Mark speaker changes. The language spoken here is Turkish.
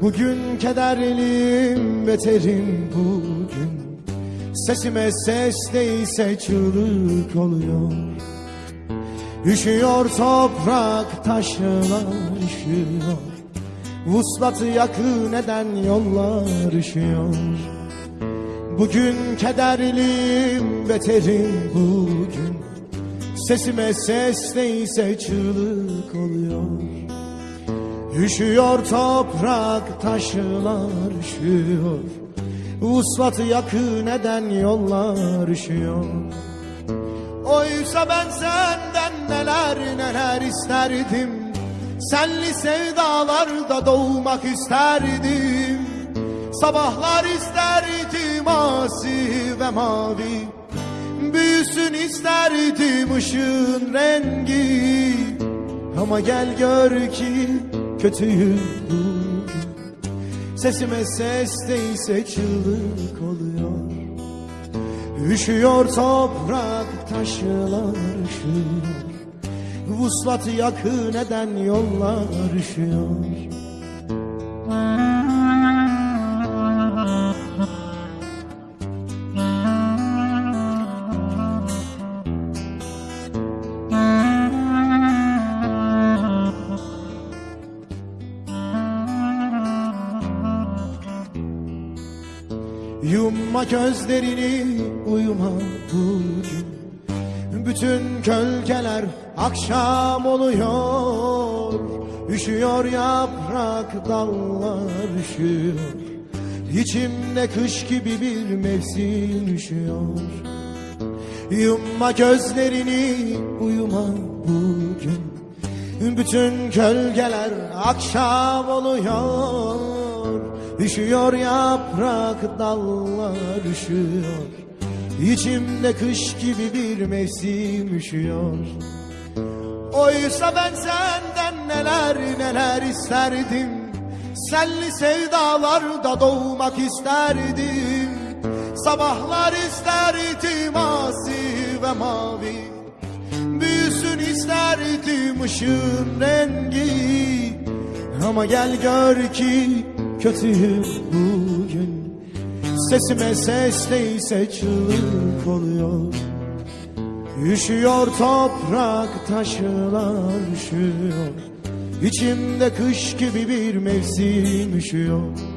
Speaker 1: Bugün kederliyim beterim bugün. Sesime ses değilse çığlık oluyor. Üşüyor toprak taşlar üşüyor. Vuslatı yakın eden yollar üşüyor? Bugün kederliyim beterim bugün. Sesime ses değilse çığlık oluyor Üşüyor toprak taşlar üşüyor. Vuslatı yakın eden yollar üşüyor. Oysa ben senden neler neler isterdim. Senli sevdalarda doğmak isterdim. Sabahlar isterdim asi ve mavi. Büyüsün isterdim ışığın rengi. Ama gel gör ki kötüyüm. Sesime ses değilse çığlık oluyor. Üşüyor toprak taşlar üşüyor. Vuslatı yakın eden yollar üşüyor Yumma gözlerini uyuma bugün Bütün kölgeler akşam oluyor. Üşüyor yaprak dallar üşüyor. İçimde kış gibi bir mevsim üşüyor. Yumma gözlerini uyuma bugün Bütün gölgeler akşam oluyor Üşüyor yaprak dallar üşüyor. İçimde kış gibi bir mevsim üşüyor. Oysa ben senden neler neler isterdim. Senli sevdalarda doğmak isterdim. Sabahlar isterdim asi ve mavi. Büyüsün isterdim ışığın rengi. Ama gel gör ki kötüyüm bugün. Sesime ses değilse çığlık oluyor. Üşüyor toprak taşlar üşüyor. İçimde kış gibi bir mevsim üşüyor